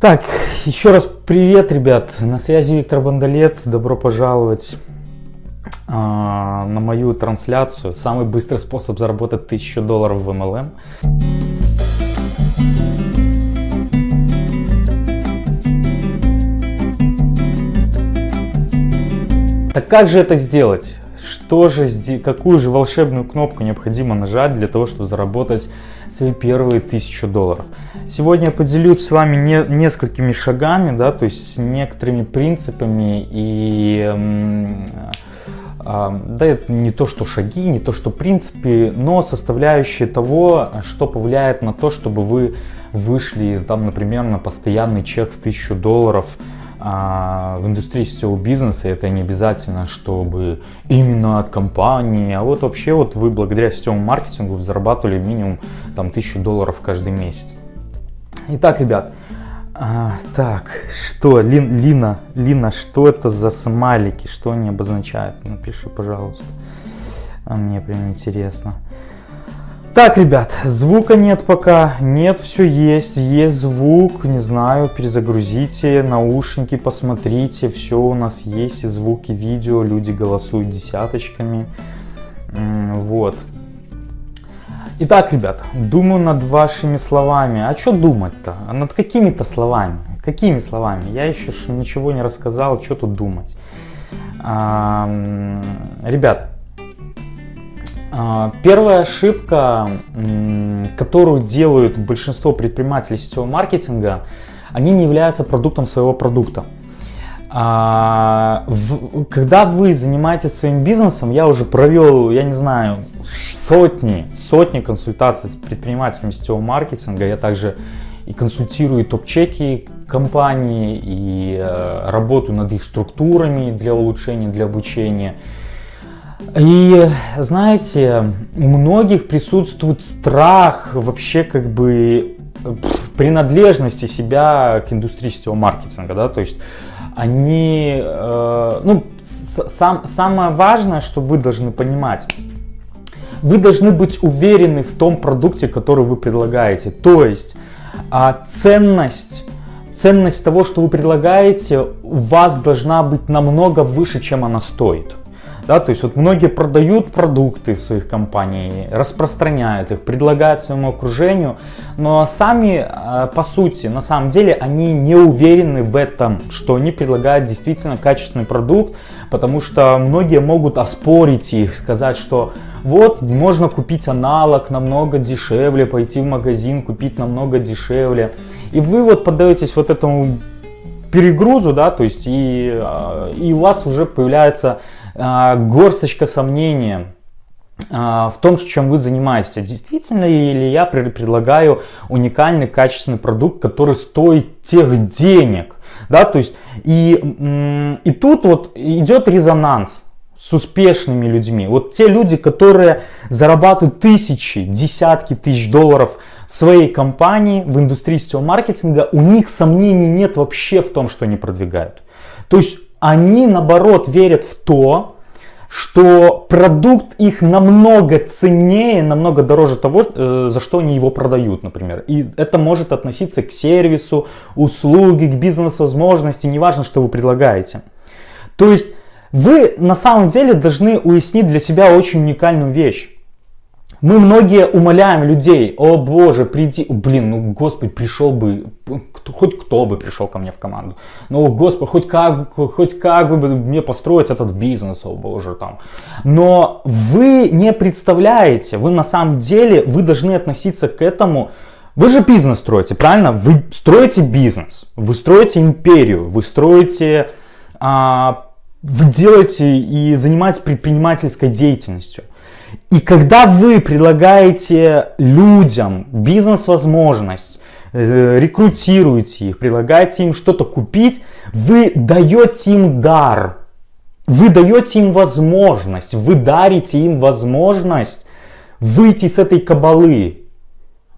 Так, еще раз привет, ребят. На связи Виктор Бандалет. Добро пожаловать э, на мою трансляцию. Самый быстрый способ заработать 1000 долларов в MLM. Так как же это сделать? Что же, какую же волшебную кнопку необходимо нажать для того, чтобы заработать свои первые тысячу долларов? Сегодня я поделюсь с вами не, несколькими шагами, да, то есть с некоторыми принципами и да, это не то, что шаги, не то, что принципы, но составляющие того, что повлияет на то, чтобы вы вышли, там, например, на постоянный чек в 1000 долларов, а в индустрии сетевого бизнеса это не обязательно, чтобы именно от компании, а вот вообще вот вы благодаря сетевому маркетингу зарабатывали минимум там 1000 долларов каждый месяц. Итак, ребят, а, так, что, Лин, Лина, Лина, что это за смайлики, что они обозначают? Напиши, пожалуйста, а мне прям интересно. Так, ребят, звука нет пока, нет, все есть, есть звук, не знаю, перезагрузите наушники, посмотрите, все у нас есть, и звуки, видео, люди голосуют десяточками, вот. Итак, ребят, думаю над вашими словами, а что думать-то, а над какими-то словами, какими словами, я еще ничего не рассказал, что тут думать. А, ребят, первая ошибка, которую делают большинство предпринимателей сетевого маркетинга, они не являются продуктом своего продукта. А, когда вы занимаетесь своим бизнесом, я уже провел, я не знаю, сотни, сотни консультаций с предпринимателями сетевого маркетинга. Я также и консультирую топ-чеки компании, и э, работаю над их структурами для улучшения, для обучения. И знаете, у многих присутствует страх вообще как бы принадлежности себя к индустрии сетевого маркетинга, да, то есть они, э, ну, сам, самое важное, что вы должны понимать, вы должны быть уверены в том продукте, который вы предлагаете, то есть э, ценность ценность того, что вы предлагаете, у вас должна быть намного выше, чем она стоит. Да, то есть вот многие продают продукты своих компаний, распространяют их, предлагают своему окружению, но сами а, по сути, на самом деле, они не уверены в этом, что они предлагают действительно качественный продукт, потому что многие могут оспорить их, сказать, что вот можно купить аналог намного дешевле, пойти в магазин, купить намного дешевле. И вы вот поддаетесь вот этому перегрузу, да, то есть и, а, и у вас уже появляется горсточка сомнения а, в том, чем вы занимаетесь. Действительно ли я предлагаю уникальный качественный продукт, который стоит тех денег? Да, то есть и, и тут вот идет резонанс с успешными людьми. Вот те люди, которые зарабатывают тысячи, десятки тысяч долларов в своей компании, в индустрии сетевого маркетинга, у них сомнений нет вообще в том, что они продвигают. То есть они наоборот верят в то, что продукт их намного ценнее, намного дороже того, э, за что они его продают, например. И это может относиться к сервису, услуге, к бизнес-возможности, неважно, что вы предлагаете. То есть вы на самом деле должны уяснить для себя очень уникальную вещь. Мы многие умоляем людей, о боже, приди, блин, ну господи, пришел бы, хоть кто бы пришел ко мне в команду, ну господи, хоть как, хоть как бы мне построить этот бизнес, о боже, там. Но вы не представляете, вы на самом деле, вы должны относиться к этому, вы же бизнес строите, правильно? Вы строите бизнес, вы строите империю, вы строите, а, вы делаете и занимаетесь предпринимательской деятельностью. И когда вы предлагаете людям бизнес-возможность, э, рекрутируете их, предлагаете им что-то купить, вы даете им дар, вы даете им возможность, вы дарите им возможность выйти с этой кабалы,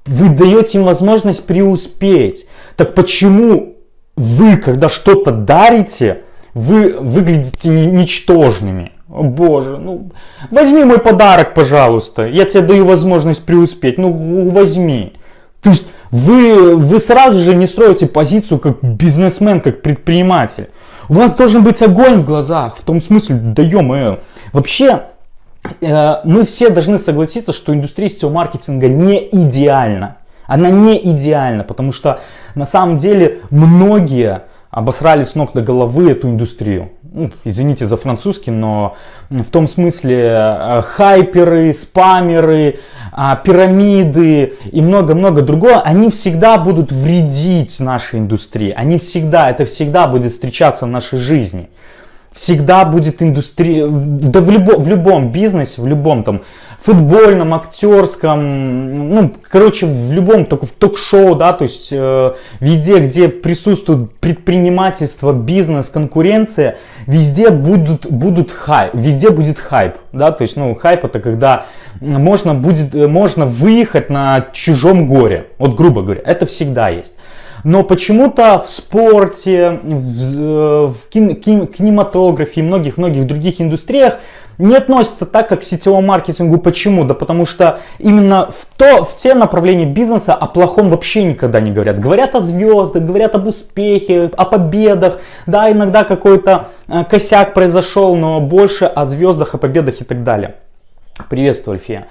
вы даете им возможность преуспеть. Так почему вы, когда что-то дарите, вы выглядите ничтожными? О боже, ну возьми мой подарок, пожалуйста. Я тебе даю возможность преуспеть. Ну возьми. То есть вы, вы сразу же не строите позицию как бизнесмен, как предприниматель. У вас должен быть огонь в глазах, в том смысле, да ё Вообще, э, мы все должны согласиться, что индустрия сетевого маркетинга не идеальна. Она не идеальна, потому что на самом деле многие обосрали с ног до головы эту индустрию. Ну, извините за французский, но в том смысле э, хайперы, спамеры, а, пирамиды и много-много другого, они всегда будут вредить нашей индустрии. Они всегда, это всегда будет встречаться в нашей жизни всегда будет индустрия, да в, любо, в любом бизнесе, в любом там футбольном, актерском, ну, короче, в любом в ток-шоу, да, то есть э, везде, где присутствует предпринимательство, бизнес, конкуренция, везде будут, будут хайп, везде будет хайп, да, то есть, ну, хайп это когда можно будет, можно выехать на чужом горе, вот грубо говоря, это всегда есть. Но почему-то в спорте, в, э, в кин, кин, кинематографе и многих-многих других индустриях не относятся так, как к сетевому маркетингу. Почему? Да потому что именно в, то, в те направления бизнеса о плохом вообще никогда не говорят. Говорят о звездах, говорят об успехе, о победах. Да, иногда какой-то э, косяк произошел, но больше о звездах, о победах и так далее. Приветствую, Альфия.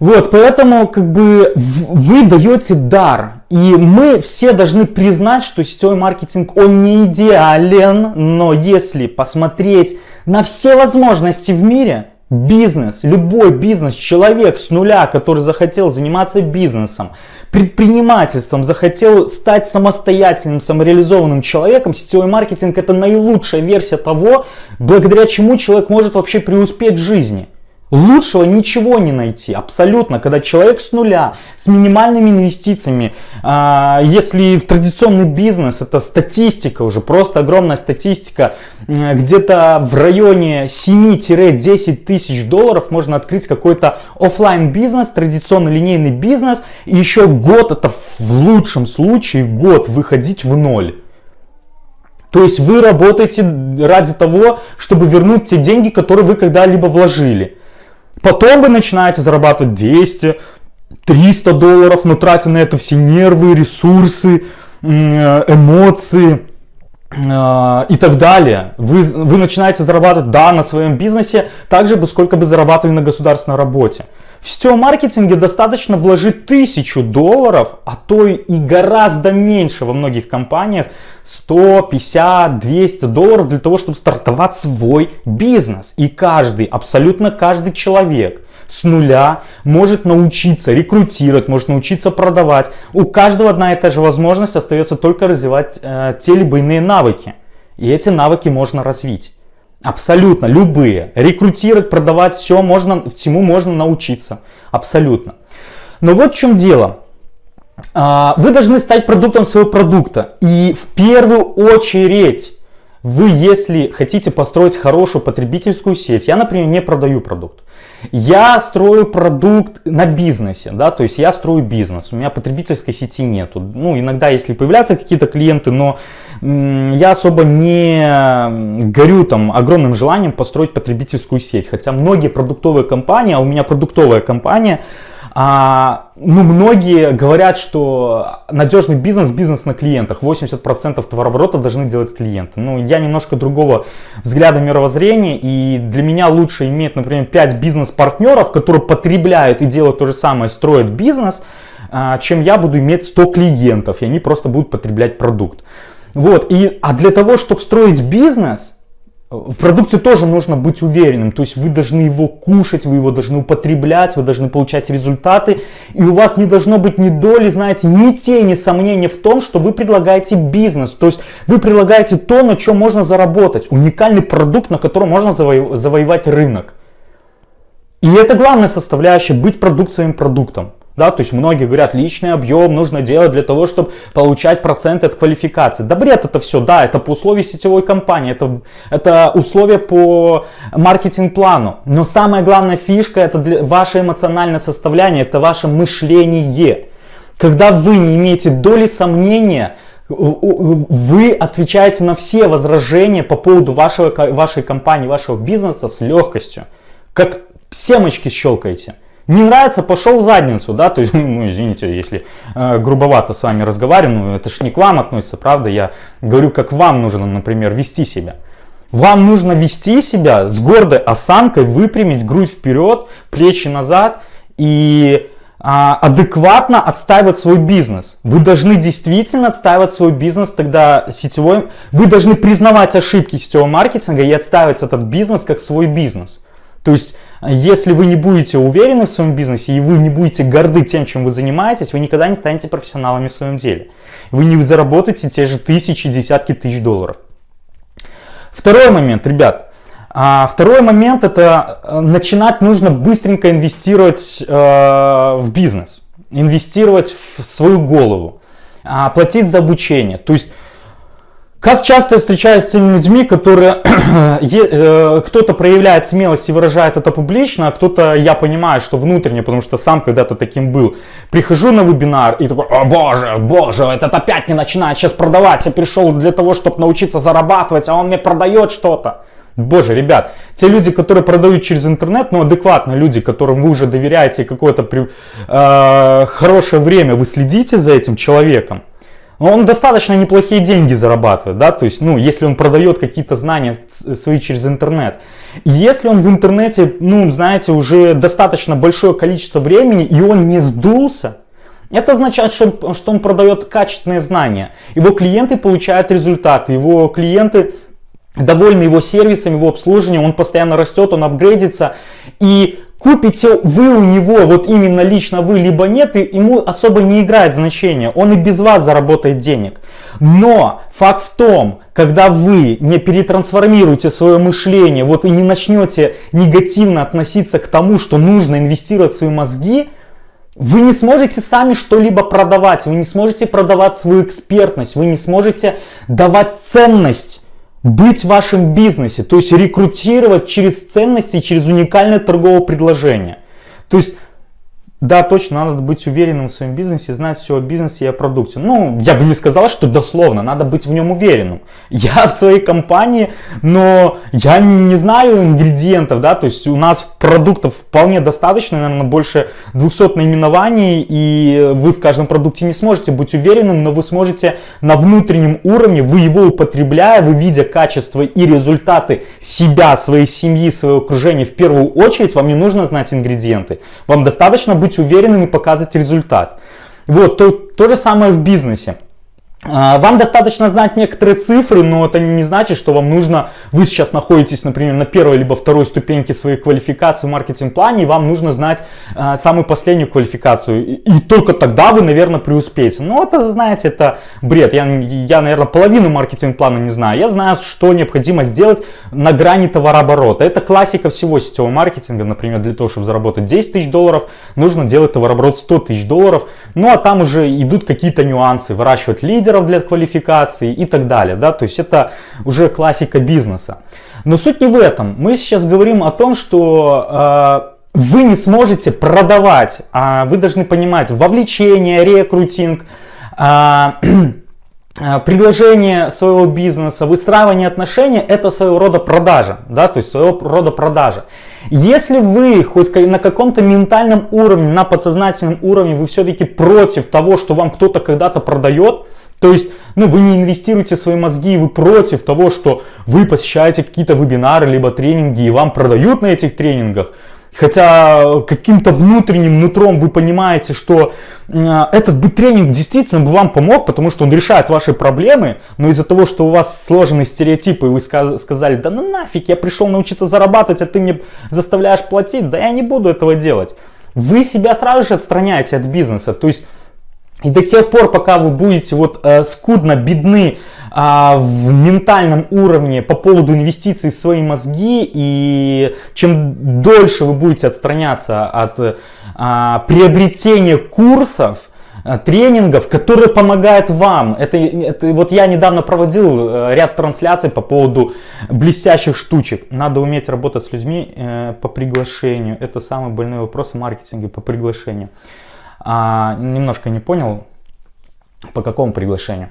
Вот, поэтому как бы вы даете дар. И мы все должны признать, что сетевой маркетинг, он не идеален, но если посмотреть на все возможности в мире, бизнес, любой бизнес, человек с нуля, который захотел заниматься бизнесом, предпринимательством, захотел стать самостоятельным, самореализованным человеком, сетевой маркетинг это наилучшая версия того, благодаря чему человек может вообще преуспеть в жизни. Лучшего ничего не найти, абсолютно, когда человек с нуля, с минимальными инвестициями, а, если в традиционный бизнес, это статистика уже, просто огромная статистика, где-то в районе 7-10 тысяч долларов можно открыть какой-то офлайн бизнес, традиционный линейный бизнес, и еще год, это в лучшем случае год выходить в ноль. То есть вы работаете ради того, чтобы вернуть те деньги, которые вы когда-либо вложили. Потом вы начинаете зарабатывать 200, 300 долларов, но тратя на это все нервы, ресурсы, эмоции э, и так далее. Вы, вы начинаете зарабатывать, да, на своем бизнесе, так же, сколько бы зарабатывали на государственной работе. В сетевом маркетинге достаточно вложить тысячу долларов, а то и гораздо меньше во многих компаниях, 100, 50, 200 долларов для того, чтобы стартовать свой бизнес. И каждый, абсолютно каждый человек с нуля может научиться рекрутировать, может научиться продавать. У каждого одна и та же возможность остается только развивать э, те либо иные навыки. И эти навыки можно развить. Абсолютно, любые. Рекрутировать, продавать, все можно, всему можно научиться. Абсолютно. Но вот в чем дело. А, вы должны стать продуктом своего продукта. И в первую очередь, вы, если хотите построить хорошую потребительскую сеть, я, например, не продаю продукт. Я строю продукт на бизнесе, да, то есть я строю бизнес, у меня потребительской сети нету. Ну, иногда, если появляются какие-то клиенты, но я особо не горю там огромным желанием построить потребительскую сеть. Хотя многие продуктовые компании, а у меня продуктовая компания, а, ну, многие говорят, что надежный бизнес, бизнес на клиентах. 80% товарооборота должны делать клиенты. Ну, я немножко другого взгляда мировоззрения. И для меня лучше иметь, например, 5 бизнес-партнеров, которые потребляют и делают то же самое, строят бизнес, а, чем я буду иметь 100 клиентов, и они просто будут потреблять продукт. Вот, и, а для того, чтобы строить бизнес, в продукте тоже нужно быть уверенным, то есть вы должны его кушать, вы его должны употреблять, вы должны получать результаты, и у вас не должно быть ни доли, знаете, ни тени сомнения в том, что вы предлагаете бизнес, то есть вы предлагаете то, на чем можно заработать, уникальный продукт, на котором можно заво завоевать рынок. И это главная составляющая, быть продукт своим продуктом. Да, то есть многие говорят, личный объем нужно делать для того, чтобы получать проценты от квалификации. Да бред это все, да, это по условию сетевой компании, это, это условия по маркетинг-плану. Но самая главная фишка это для, ваше эмоциональное составляние, это ваше мышление. Когда вы не имеете доли сомнения, вы отвечаете на все возражения по поводу вашего, вашей компании, вашего бизнеса с легкостью. Как семечки щелкаете. Не нравится, пошел в задницу, да, то есть, ну, извините, если э, грубовато с вами разговариваю, ну, это ж не к вам относится, правда, я говорю, как вам нужно, например, вести себя. Вам нужно вести себя с гордой осанкой, выпрямить грудь вперед, плечи назад и а, адекватно отстаивать свой бизнес. Вы должны действительно отстаивать свой бизнес, тогда сетевой, вы должны признавать ошибки сетевого маркетинга и отстаивать этот бизнес как свой бизнес. То есть, если вы не будете уверены в своем бизнесе и вы не будете горды тем, чем вы занимаетесь, вы никогда не станете профессионалами в своем деле. Вы не заработаете те же тысячи, десятки тысяч долларов. Второй момент, ребят, а второй момент это э, начинать нужно быстренько инвестировать э, в бизнес, инвестировать в свою голову, э, платить за обучение. То есть как часто я встречаюсь с теми людьми, которые э, кто-то проявляет смелость и выражает это публично, а кто-то, я понимаю, что внутренне, потому что сам когда-то таким был. Прихожу на вебинар и такой, о боже, боже, этот опять не начинает сейчас продавать, я пришел для того, чтобы научиться зарабатывать, а он мне продает что-то. Боже, ребят, те люди, которые продают через интернет, ну, адекватные люди, которым вы уже доверяете какое-то э, хорошее время, вы следите за этим человеком, он достаточно неплохие деньги зарабатывает, да, то есть, ну, если он продает какие-то знания свои через интернет. Если он в интернете, ну, знаете, уже достаточно большое количество времени, и он не сдулся, это означает, что что он продает качественные знания. Его клиенты получают результаты, его клиенты довольны его сервисом, его обслуживанием, он постоянно растет, он апгрейдится. И купите вы у него, вот именно лично вы, либо нет, и ему особо не играет значения. Он и без вас заработает денег. Но факт в том, когда вы не перетрансформируете свое мышление, вот и не начнете негативно относиться к тому, что нужно инвестировать в свои мозги, вы не сможете сами что-либо продавать, вы не сможете продавать свою экспертность, вы не сможете давать ценность быть в вашем бизнесе, то есть рекрутировать через ценности, через уникальное торговое предложение. То есть да, точно, надо быть уверенным в своем бизнесе, знать все о бизнесе и о продукте. Ну, я бы не сказал, что дословно, надо быть в нем уверенным. Я в своей компании, но я не знаю ингредиентов, да, то есть у нас продуктов вполне достаточно, наверное, больше 200 наименований, и вы в каждом продукте не сможете быть уверенным, но вы сможете на внутреннем уровне, вы его употребляя, вы видя качество и результаты себя, своей семьи, своего окружения, в первую очередь вам не нужно знать ингредиенты. Вам достаточно быть быть уверенным и показывать результат. Вот, то, то же самое в бизнесе. А, вам достаточно знать некоторые цифры, но это не значит, что вам нужно, вы сейчас находитесь, например, на первой либо второй ступеньке своей квалификации в маркетинг-плане, и вам нужно знать э, самую последнюю квалификацию. И, и только тогда вы, наверное, преуспеете. Но это, знаете, это бред. Я, я наверное, половину маркетинг-плана не знаю. Я знаю, что необходимо сделать на грани товарооборота. Это классика всего сетевого маркетинга. Например, для того, чтобы заработать 10 тысяч долларов, нужно делать товарооборот 100 тысяч долларов. Ну, а там уже идут какие-то нюансы. Выращивать лидер лидеров для квалификации и так далее. Да? То есть это уже классика бизнеса. Но суть не в этом. Мы сейчас говорим о том, что э, вы не сможете продавать, а вы должны понимать вовлечение, рекрутинг, э, предложение своего бизнеса, выстраивание отношений – это своего рода продажа, да, то есть своего рода продажа. Если вы хоть на каком-то ментальном уровне, на подсознательном уровне, вы все-таки против того, что вам кто-то когда-то продает, то есть, ну, вы не инвестируете свои мозги, вы против того, что вы посещаете какие-то вебинары, либо тренинги, и вам продают на этих тренингах. Хотя каким-то внутренним нутром вы понимаете, что этот бы тренинг действительно бы вам помог, потому что он решает ваши проблемы, но из-за того, что у вас сложены стереотипы, и вы сказали, да ну нафиг, я пришел научиться зарабатывать, а ты мне заставляешь платить, да я не буду этого делать. Вы себя сразу же отстраняете от бизнеса, то есть и до тех пор, пока вы будете вот э, скудно бедны э, в ментальном уровне по поводу инвестиций в свои мозги, и чем дольше вы будете отстраняться от э, приобретения курсов, э, тренингов, которые помогают вам. Это, это вот я недавно проводил э, ряд трансляций по поводу блестящих штучек. Надо уметь работать с людьми э, по приглашению. Это самый больной вопрос в маркетинге по приглашению а, немножко не понял, по какому приглашению.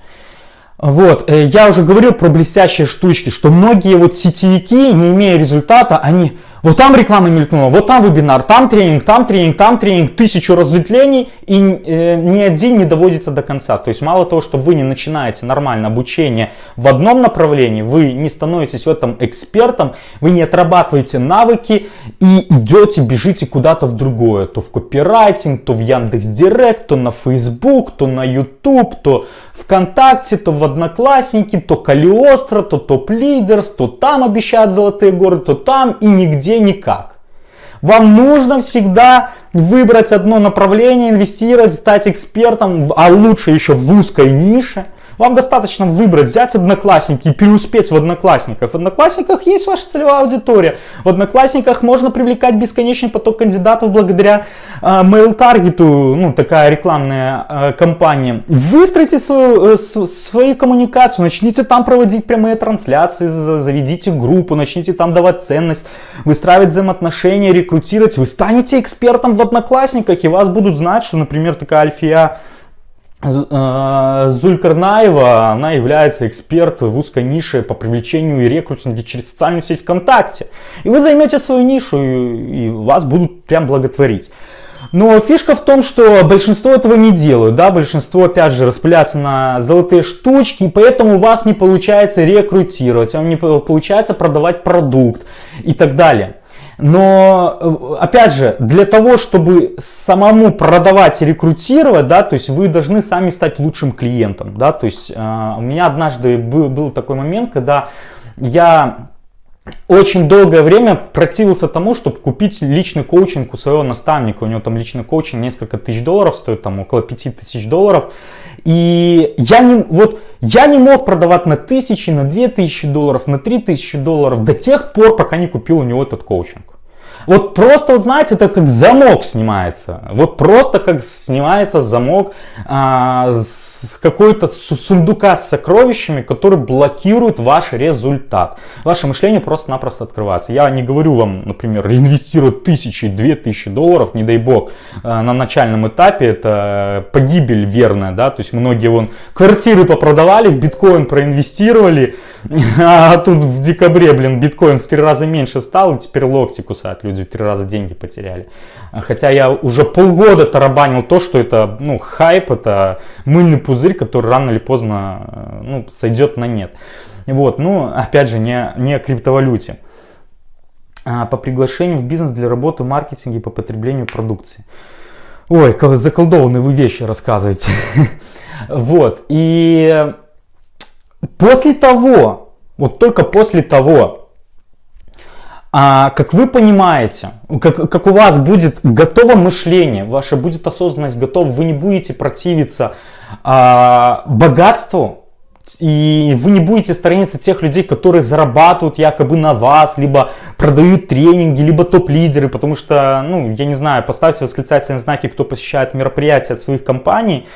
Вот, я уже говорил про блестящие штучки, что многие вот сетевики, не имея результата, они Вот там реклама мелькнула, вот там вебинар, там тренинг, там тренинг, там тренинг, тысячу разветвлений, и э, ни один не доводится до конца. То есть мало того, что вы не начинаете нормально обучение в одном направлении, вы не становитесь в этом экспертом, вы не отрабатываете навыки и идете, бежите куда-то в другое. То в копирайтинг, то в Яндекс Директ, то на Facebook, то на YouTube, то ВКонтакте, то в Одноклассники, то Калиостро, то Топ Лидерс, то там обещают золотые горы, то там и нигде никак. Вам нужно всегда выбрать одно направление, инвестировать, стать экспертом, а лучше еще в узкой нише – вам достаточно выбрать, взять одноклассники и преуспеть в одноклассниках. В одноклассниках есть ваша целевая аудитория. В одноклассниках можно привлекать бесконечный поток кандидатов благодаря э, mail таргету, ну такая рекламная э, кампания. Выстроите свою, э, свою коммуникацию, начните там проводить прямые трансляции, заведите группу, начните там давать ценность, выстраивать взаимоотношения, рекрутировать. Вы станете экспертом в одноклассниках и вас будут знать, что, например, такая Альфия Зулькарнаева, она является экспертом в узкой нише по привлечению и рекрутинге через социальную сеть ВКонтакте. И вы займете свою нишу, и вас будут прям благотворить. Но фишка в том, что большинство этого не делают, да, большинство, опять же, распыляется на золотые штучки, и поэтому у вас не получается рекрутировать, вам не получается продавать продукт и так далее. Но, э, опять же, для того, чтобы самому продавать и рекрутировать, да, то есть вы должны сами стать лучшим клиентом, да, то есть э, у меня однажды был, был такой момент, когда я очень долгое время противился тому, чтобы купить личный коучинг у своего наставника. У него там личный коучинг несколько тысяч долларов стоит, там около пяти тысяч долларов. И я не, вот, я не мог продавать на тысячи, на две тысячи долларов, на три тысячи долларов до тех пор, пока не купил у него этот коучинг. Вот просто, вот знаете, это как замок снимается. Вот просто как снимается замок а, с какой-то сундука с сокровищами, который блокирует ваш результат. Ваше мышление просто-напросто открывается. Я не говорю вам, например, инвестировать тысячи, две тысячи долларов, не дай бог, а, на начальном этапе. Это погибель верная, да, то есть многие вон квартиры попродавали, в биткоин проинвестировали, а тут в декабре, блин, биткоин в три раза меньше стал, и теперь локти кусают люди в три раза деньги потеряли. Хотя я уже полгода тарабанил то, что это ну, хайп, это мыльный пузырь, который рано или поздно э, ну, сойдет на нет. Вот, ну, опять же, не, не о криптовалюте. А по приглашению в бизнес для работы в маркетинге по потреблению продукции. Ой, заколдованные вы вещи рассказываете. Вот, и после того, вот только после того, а, как вы понимаете, как, как у вас будет готово мышление, ваша будет осознанность готова, вы не будете противиться а, богатству, и вы не будете сторониться тех людей, которые зарабатывают якобы на вас, либо продают тренинги, либо топ-лидеры, потому что, ну, я не знаю, поставьте восклицательные знаки, кто посещает мероприятия от своих компаний,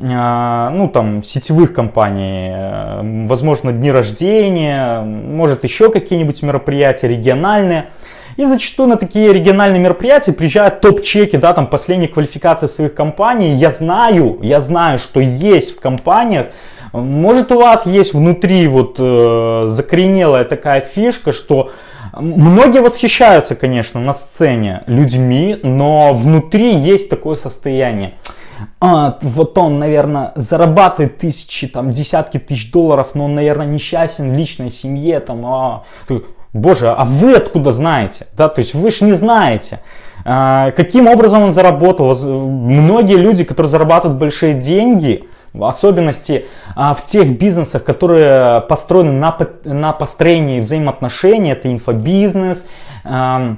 ну там сетевых компаний, э, возможно дни рождения, может еще какие-нибудь мероприятия региональные. И зачастую на такие региональные мероприятия приезжают топ-чеки, да, там последние квалификации своих компаний. Я знаю, я знаю, что есть в компаниях, может у вас есть внутри вот э, закоренелая такая фишка, что многие восхищаются, конечно, на сцене людьми, но внутри есть такое состояние а, вот он, наверное, зарабатывает тысячи, там, десятки тысяч долларов, но он, наверное, несчастен в личной семье, там, а, боже, а вы откуда знаете, да, то есть вы же не знаете, а, каким образом он заработал, многие люди, которые зарабатывают большие деньги, в особенности а, в тех бизнесах, которые построены на, на построении взаимоотношений, это инфобизнес, а,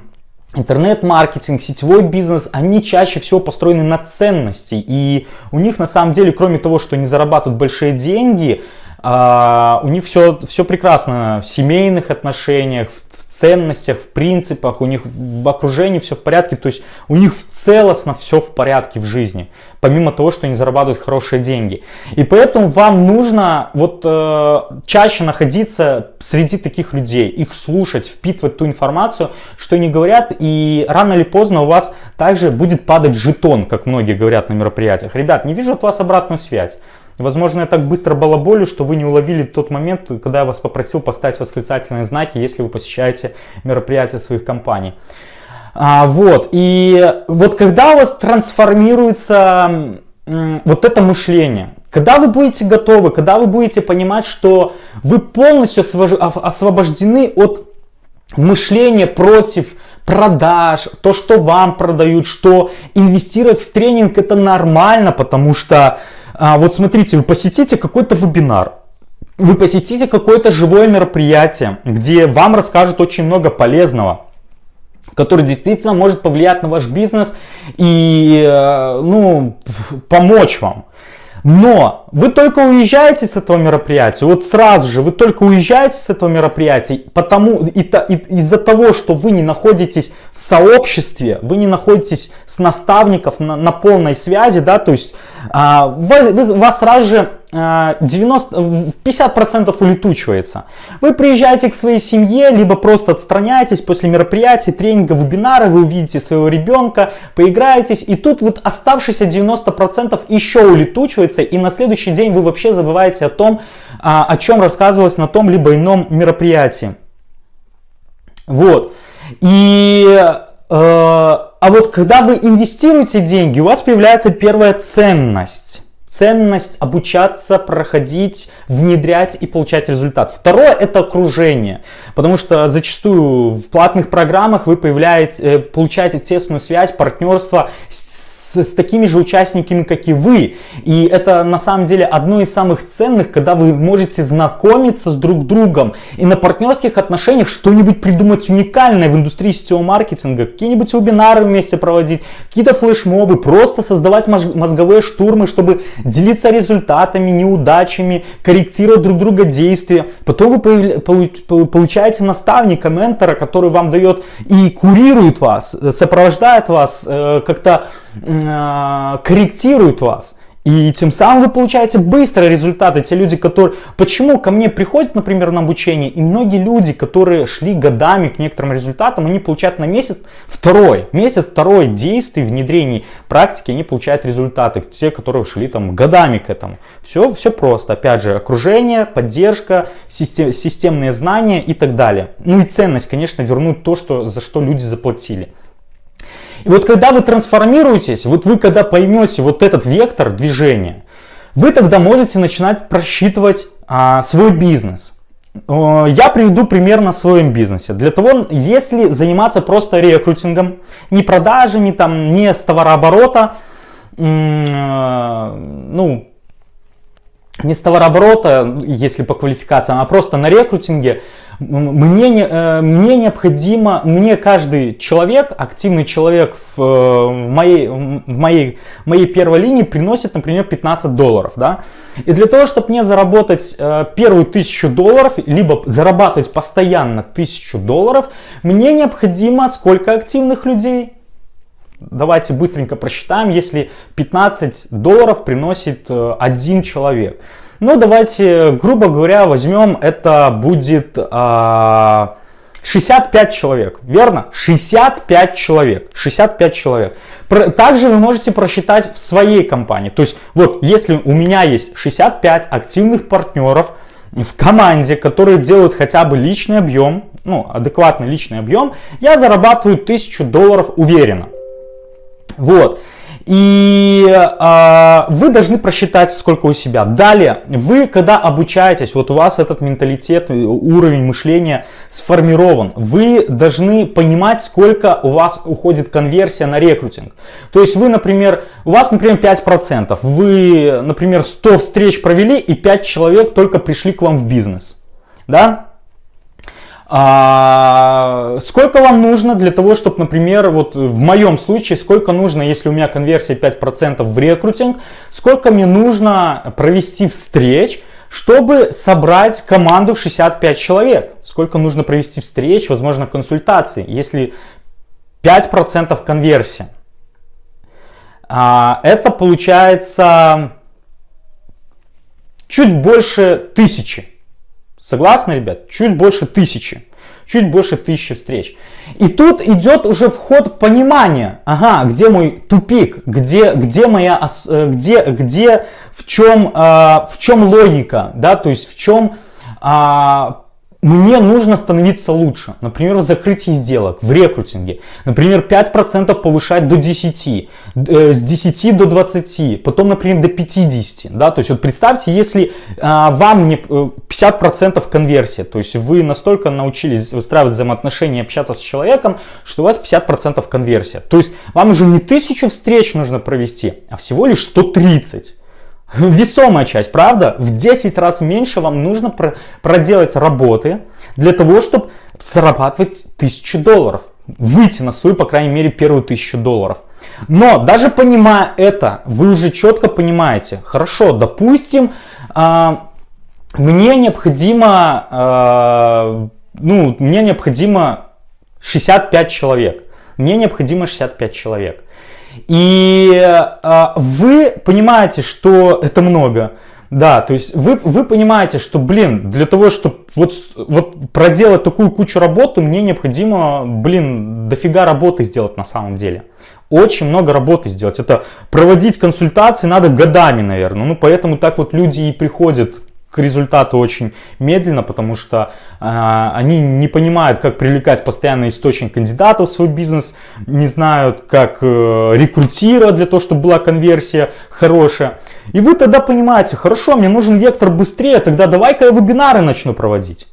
интернет-маркетинг, сетевой бизнес, они чаще всего построены на ценности. И у них на самом деле, кроме того, что они зарабатывают большие деньги, а, у них все, все прекрасно в семейных отношениях, в, в ценностях, в принципах, у них в окружении все в порядке, то есть у них целостно все в порядке в жизни, помимо того, что они зарабатывают хорошие деньги. И поэтому вам нужно вот э, чаще находиться среди таких людей, их слушать, впитывать ту информацию, что они говорят, и рано или поздно у вас также будет падать жетон, как многие говорят на мероприятиях. Ребят, не вижу от вас обратную связь. Возможно, я так быстро балаболю, что вы не уловили тот момент, когда я вас попросил поставить восклицательные знаки, если вы посещаете мероприятия своих компаний. А, вот, и вот когда у вас трансформируется вот это мышление, когда вы будете готовы, когда вы будете понимать, что вы полностью освобождены от мышления против продаж, то, что вам продают, что инвестировать в тренинг это нормально, потому что а, вот смотрите, вы посетите какой-то вебинар, вы посетите какое-то живое мероприятие, где вам расскажут очень много полезного, который действительно может повлиять на ваш бизнес и э, ну, помочь вам. Но вы только уезжаете с этого мероприятия, вот сразу же вы только уезжаете с этого мероприятия, потому и, и, из-за того, что вы не находитесь в сообществе, вы не находитесь с наставников на, на полной связи, да, то есть а, вы, вы, вас сразу же 90, 50% улетучивается. Вы приезжаете к своей семье, либо просто отстраняетесь после мероприятий, тренинга, вебинара, вы увидите своего ребенка, поиграетесь, и тут вот оставшиеся 90% еще улетучивается, и на следующий день вы вообще забываете о том, а, о чем рассказывалось на том либо ином мероприятии. Вот. И э, а вот когда вы инвестируете деньги, у вас появляется первая ценность ценность обучаться, проходить, внедрять и получать результат. Второе это окружение, потому что зачастую в платных программах вы появляете, э, получаете тесную связь, партнерство с с, такими же участниками, как и вы. И это на самом деле одно из самых ценных, когда вы можете знакомиться с друг другом и на партнерских отношениях что-нибудь придумать уникальное в индустрии сетевого маркетинга, какие-нибудь вебинары вместе проводить, какие-то флешмобы, просто создавать мозговые штурмы, чтобы делиться результатами, неудачами, корректировать друг друга действия. Потом вы получаете наставника, ментора, который вам дает и курирует вас, сопровождает вас, э, как-то Э, корректируют вас. И тем самым вы получаете быстрые результаты. Те люди, которые... Почему ко мне приходят, например, на обучение, и многие люди, которые шли годами к некоторым результатам, они получают на месяц второй, месяц второй действий, внедрений практики, они получают результаты. Те, которые шли там годами к этому. Все, все просто. Опять же, окружение, поддержка, систем, системные знания и так далее. Ну и ценность, конечно, вернуть то, что, за что люди заплатили. И вот когда вы трансформируетесь, вот вы когда поймете вот этот вектор движения, вы тогда можете начинать просчитывать а, свой бизнес. Я приведу пример на своем бизнесе. Для того, если заниматься просто рекрутингом, не продажами, там, не с товарооборота, ну, не с товарооборота, если по квалификациям, а просто на рекрутинге, мне, э, мне необходимо, мне каждый человек, активный человек в, э, в, моей, в моей, моей первой линии приносит, например, 15 долларов. Да? И для того, чтобы мне заработать э, первую тысячу долларов, либо зарабатывать постоянно тысячу долларов, мне необходимо сколько активных людей? Давайте быстренько просчитаем, если 15 долларов приносит один человек. Ну, давайте, грубо говоря, возьмем, это будет а, 65 человек, верно? 65 человек, 65 человек. Также вы можете просчитать в своей компании. То есть, вот, если у меня есть 65 активных партнеров в команде, которые делают хотя бы личный объем, ну, адекватный личный объем, я зарабатываю 1000 долларов уверенно. Вот. И э, вы должны просчитать, сколько у себя. Далее, вы, когда обучаетесь, вот у вас этот менталитет, уровень мышления сформирован, вы должны понимать, сколько у вас уходит конверсия на рекрутинг. То есть вы, например, у вас, например, 5%, вы, например, 100 встреч провели и 5 человек только пришли к вам в бизнес. Да? А, сколько вам нужно для того, чтобы, например, вот в моем случае, сколько нужно, если у меня конверсия 5% в рекрутинг, сколько мне нужно провести встреч, чтобы собрать команду в 65 человек? Сколько нужно провести встреч, возможно, консультаций, если 5% конверсия? А, это получается чуть больше тысячи. Согласны, ребят? Чуть больше тысячи. чуть больше тысячи встреч. И тут идет уже вход понимания, ага, где мой тупик, где, где моя, э, где, где, в чем, в чем логика, да, то есть в чем а, мне нужно становиться лучше. Например, в закрытии сделок, в рекрутинге. Например, 5% повышать до 10, э, с 10 до 20, потом, например, до 50. Да? То есть вот представьте, если а, вам не 50% э, конверсия, то есть вы настолько научились выстраивать взаимоотношения общаться с человеком, что у вас 50% конверсия. То есть вам уже не 1000 встреч нужно провести, а всего лишь 130. Весомая часть, правда? В 10 раз меньше вам нужно про проделать работы для того, чтобы зарабатывать 1000 долларов. Выйти на свою, по крайней мере, первую 1000 долларов. Но даже понимая это, вы уже четко понимаете, хорошо, допустим, э, мне необходимо, э, ну, мне необходимо 65 человек. Мне необходимо 65 человек. И э, вы понимаете, что это много. Да, то есть вы, вы понимаете, что, блин, для того, чтобы вот, вот проделать такую кучу работы, мне необходимо, блин, дофига работы сделать на самом деле. Очень много работы сделать. Это проводить консультации надо годами, наверное. Ну, поэтому так вот люди и приходят к результату очень медленно, потому что э, они не понимают, как привлекать постоянный источник кандидатов в свой бизнес, не знают, как э, рекрутировать для того, чтобы была конверсия хорошая. И вы тогда понимаете, хорошо, мне нужен вектор быстрее, тогда давай-ка я вебинары начну проводить.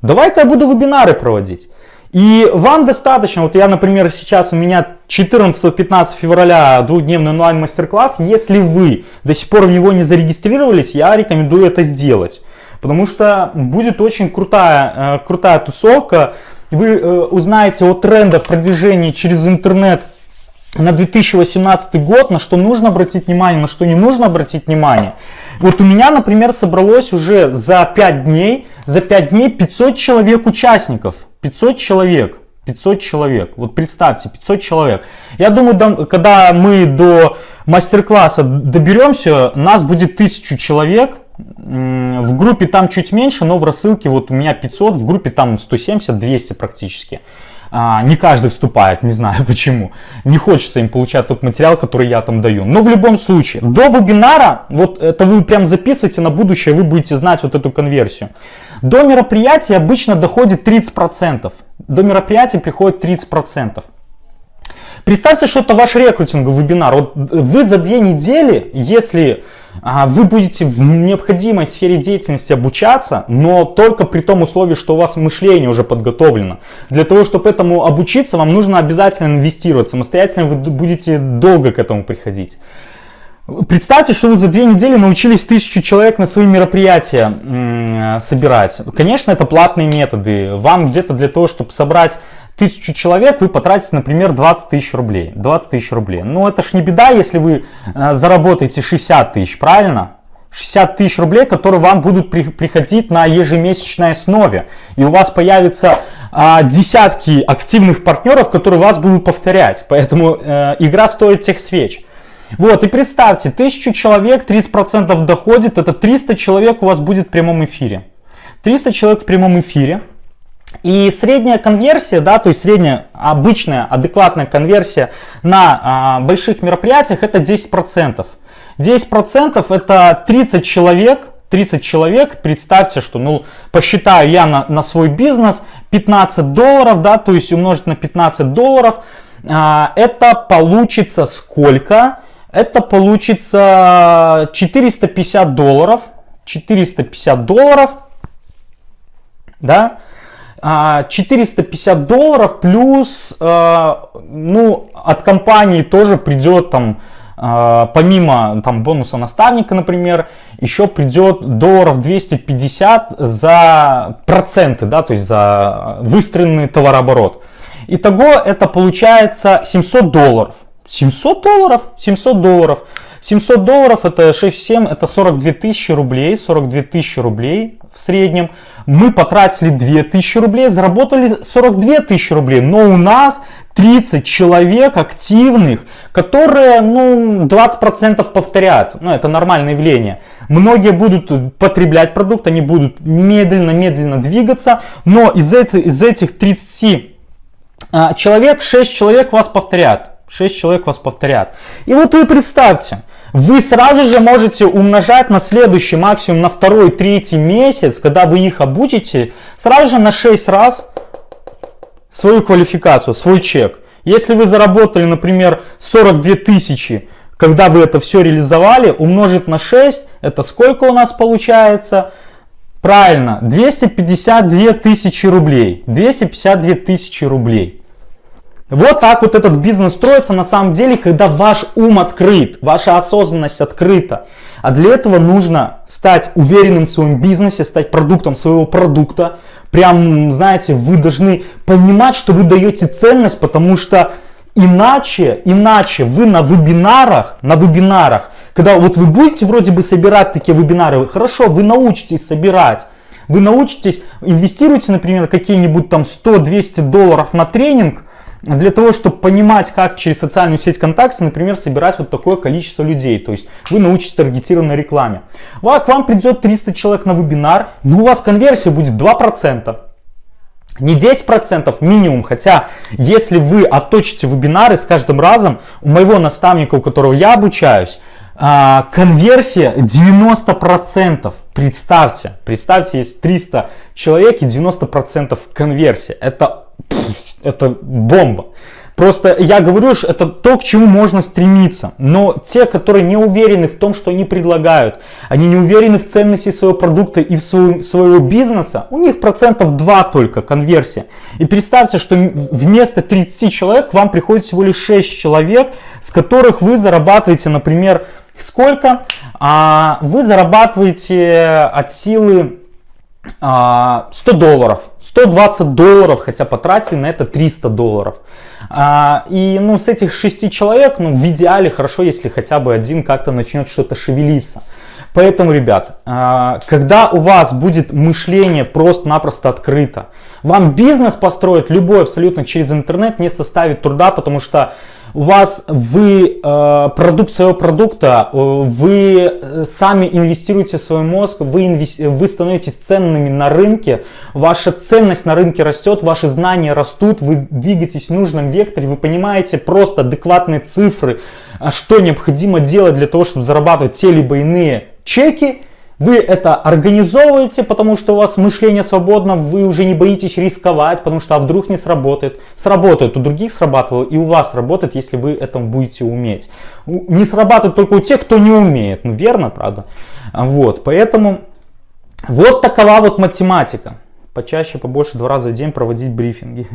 Давай-ка я буду вебинары проводить. И вам достаточно, вот я, например, сейчас у меня 14-15 февраля двухдневный онлайн мастер-класс. Если вы до сих пор в него не зарегистрировались, я рекомендую это сделать. Потому что будет очень крутая, э, крутая тусовка. Вы э, узнаете о трендах продвижения через интернет на 2018 год, на что нужно обратить внимание, на что не нужно обратить внимание. Вот у меня, например, собралось уже за 5 дней, за 5 дней 500 человек участников. 500 человек. 500 человек. Вот представьте, 500 человек. Я думаю, когда мы до мастер-класса доберемся, нас будет 1000 человек. В группе там чуть меньше, но в рассылке вот у меня 500, в группе там 170-200 практически. А, не каждый вступает, не знаю почему. Не хочется им получать тот материал, который я там даю. Но в любом случае, до вебинара, вот это вы прям записывайте на будущее, вы будете знать вот эту конверсию. До мероприятия обычно доходит 30%. До мероприятия приходит 30%. Представьте, что это ваш рекрутинговый вебинар. Вот вы за две недели, если а, вы будете в необходимой сфере деятельности обучаться, но только при том условии, что у вас мышление уже подготовлено. Для того, чтобы этому обучиться, вам нужно обязательно инвестировать. Самостоятельно вы будете долго к этому приходить. Представьте, что вы за две недели научились тысячу человек на свои мероприятия собирать. Конечно, это платные методы. Вам где-то для того, чтобы собрать тысячу человек, вы потратите, например, 20 тысяч рублей. 20 тысяч рублей. Но это ж не беда, если вы э, заработаете 60 тысяч, правильно? 60 тысяч рублей, которые вам будут при, приходить на ежемесячной основе. И у вас появятся а, десятки активных партнеров, которые вас будут повторять. Поэтому э, игра стоит тех свеч. Вот, и представьте, 1000 человек, 30% доходит, это 300 человек у вас будет в прямом эфире. 300 человек в прямом эфире. И средняя конверсия, да, то есть средняя обычная адекватная конверсия на а, больших мероприятиях это 10%. 10% это 30 человек, 30 человек, представьте, что, ну, посчитаю я на, на свой бизнес 15 долларов, да, то есть умножить на 15 долларов, а, это получится сколько? Это получится 450 долларов. 450 долларов. Да? 450 а, долларов плюс, а, ну, от компании тоже придет там, а, помимо там бонуса наставника, например, еще придет долларов 250 за проценты, да, то есть за выстроенный товарооборот. Итого это получается 700 долларов. 700 долларов, 700 долларов. 700 долларов это 6,7, это 42 тысячи рублей, 42 тысячи рублей в среднем. Мы потратили 2 тысячи рублей, заработали 42 тысячи рублей, но у нас 30 человек активных, которые, ну, 20% повторят. Ну, это нормальное явление. Многие будут потреблять продукт, они будут медленно-медленно двигаться, но из, это, из этих 30 а, человек, 6 человек вас повторят. 6 человек вас повторят. И вот вы представьте, вы сразу же можете умножать на следующий, максимум на второй, третий месяц, когда вы их обучите, сразу же на 6 раз свою квалификацию, свой чек. Если вы заработали, например, 42 тысячи, когда вы это все реализовали, умножить на 6, это сколько у нас получается? Правильно, 252 тысячи рублей. 252 тысячи рублей. Вот так вот этот бизнес строится на самом деле, когда ваш ум открыт, ваша осознанность открыта. А для этого нужно стать уверенным в своем бизнесе, стать продуктом своего продукта. Прям, знаете, вы должны понимать, что вы даете ценность, потому что иначе, иначе вы на вебинарах, на вебинарах, когда вот вы будете вроде бы собирать такие вебинары, хорошо, вы научитесь собирать, вы научитесь, инвестируйте, например, какие-нибудь там 100-200 долларов на тренинг, для того, чтобы понимать, как через социальную сеть ВКонтакте, например, собирать вот такое количество людей. То есть вы научитесь таргетированной рекламе. К вам придет 300 человек на вебинар, но у вас конверсия будет 2%. Не 10% минимум, хотя если вы отточите вебинары с каждым разом, у моего наставника, у которого я обучаюсь, а, конверсия 90%. Представьте, представьте, есть 300 человек и 90% конверсия. Это это бомба. Просто я говорю, что это то, к чему можно стремиться. Но те, которые не уверены в том, что они предлагают, они не уверены в ценности своего продукта и в своего, своего бизнеса, у них процентов 2 только конверсия. И представьте, что вместо 30 человек к вам приходит всего лишь 6 человек, с которых вы зарабатываете, например, сколько? А, вы зарабатываете от силы 100 а, долларов, 120 долларов, хотя потратили на это 300 долларов. А, и ну, с этих 6 человек, ну, в идеале хорошо, если хотя бы один как-то начнет что-то шевелиться. Поэтому, ребят, а, когда у вас будет мышление просто-напросто открыто, вам бизнес построить любой абсолютно через интернет не составит труда, потому что у вас вы э, продукт своего продукта, э, вы э, сами инвестируете в свой мозг, вы, инвести, вы становитесь ценными на рынке, ваша ценность на рынке растет, ваши знания растут, вы двигаетесь в нужном векторе, вы понимаете просто адекватные цифры, а что необходимо делать для того, чтобы зарабатывать те либо иные чеки, вы это организовываете, потому что у вас мышление свободно, вы уже не боитесь рисковать, потому что а вдруг не сработает. Сработает, у других срабатывало и у вас работает, если вы этому будете уметь. Не срабатывает только у тех, кто не умеет. Ну верно, правда? Вот, поэтому вот такова вот математика. Почаще, побольше, два раза в день проводить брифинги.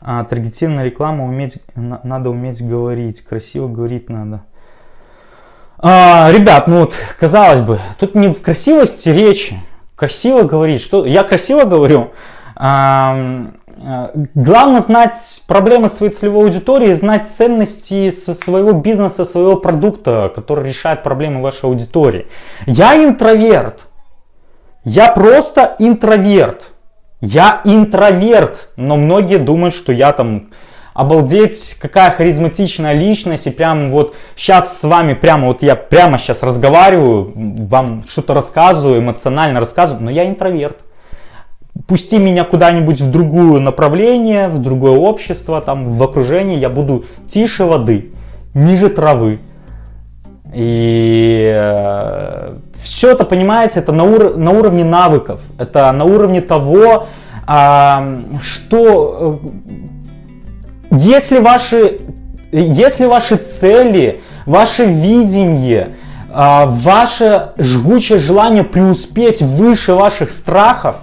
А, таргетированная реклама уметь, надо уметь говорить, красиво говорить надо. А, ребят, ну вот, казалось бы, тут не в красивости речи. Красиво говорить, что я красиво говорю. А, главное знать проблемы своей целевой аудитории, знать ценности своего бизнеса, своего продукта, который решает проблемы вашей аудитории. Я интроверт. Я просто интроверт. Я интроверт, но многие думают, что я там обалдеть, какая харизматичная личность, и прям вот сейчас с вами, прямо вот я прямо сейчас разговариваю, вам что-то рассказываю, эмоционально рассказываю, но я интроверт. Пусти меня куда-нибудь в другое направление, в другое общество, там, в окружении, я буду тише воды, ниже травы. И э, все это, понимаете, это на, ур на уровне навыков, это на уровне того, э, что если ваши, если ваши цели, ваше видение, а, ваше жгучее желание преуспеть выше ваших страхов,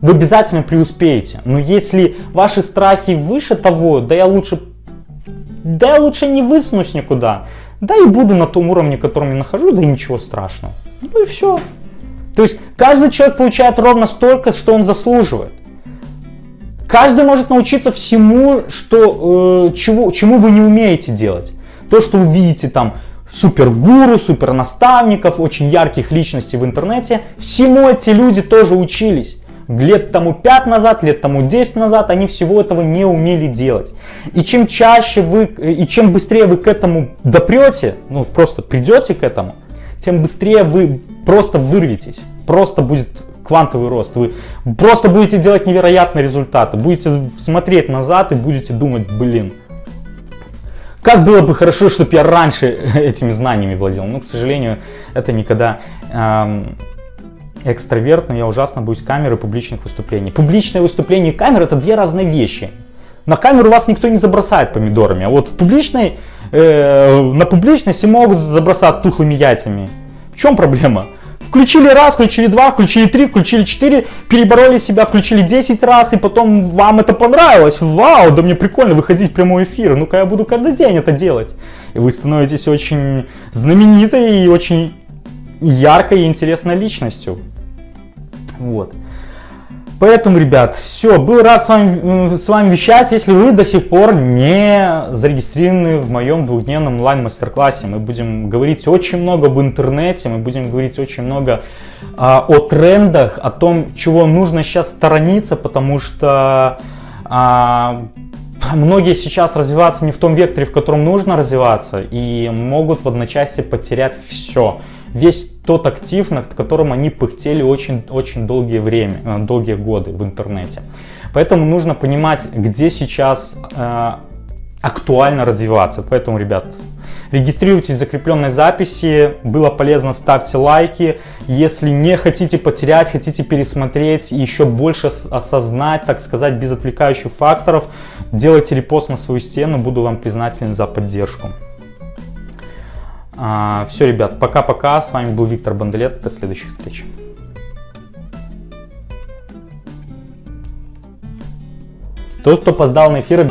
вы обязательно преуспеете. Но если ваши страхи выше того, да я лучше, да я лучше не высунусь никуда, да и буду на том уровне, котором я нахожу, да и ничего страшного. Ну и все. То есть каждый человек получает ровно столько, что он заслуживает. Каждый может научиться всему, что, э, чего, чему вы не умеете делать. То, что вы видите там супергуру, супернаставников, очень ярких личностей в интернете, всему эти люди тоже учились. лет тому 5 назад, лет тому 10 назад, они всего этого не умели делать. И чем чаще вы, и чем быстрее вы к этому допрете, ну просто придете к этому, тем быстрее вы просто вырветесь, просто будет квантовый рост. Вы просто будете делать невероятные результаты, будете смотреть назад и будете думать, блин, как было бы хорошо, чтобы я раньше этими знаниями владел. Но, к сожалению, это никогда эм, экстраверт, но я ужасно боюсь камеры публичных выступлений. Публичное выступление и камера это две разные вещи. На камеру вас никто не забросает помидорами, а вот в публичной, э, на публичности могут забросать тухлыми яйцами. В чем проблема? Включили раз, включили два, включили три, включили четыре, перебороли себя, включили 10 раз, и потом вам это понравилось. Вау, да мне прикольно выходить в прямой эфир. Ну-ка я буду каждый день это делать. И вы становитесь очень знаменитой и очень яркой и интересной личностью. Вот. Поэтому, ребят, все, был рад с вами, с вами вещать. Если вы до сих пор не зарегистрированы в моем двухдневном онлайн-мастер-классе, мы будем говорить очень много об интернете, мы будем говорить очень много а, о трендах, о том, чего нужно сейчас сторониться, потому что а, многие сейчас развиваться не в том векторе, в котором нужно развиваться, и могут в одночасье потерять все весь тот актив, над которым они пыхтели очень-очень долгие время, э, долгие годы в интернете. Поэтому нужно понимать, где сейчас э, актуально развиваться. Поэтому, ребят, регистрируйтесь в закрепленной записи. Было полезно, ставьте лайки. Если не хотите потерять, хотите пересмотреть и еще больше осознать, так сказать, без отвлекающих факторов, делайте репост на свою стену. Буду вам признателен за поддержку. А, все, ребят, пока-пока. С вами был Виктор Банделет. До следующих встреч. Тот, кто опоздал на эфир...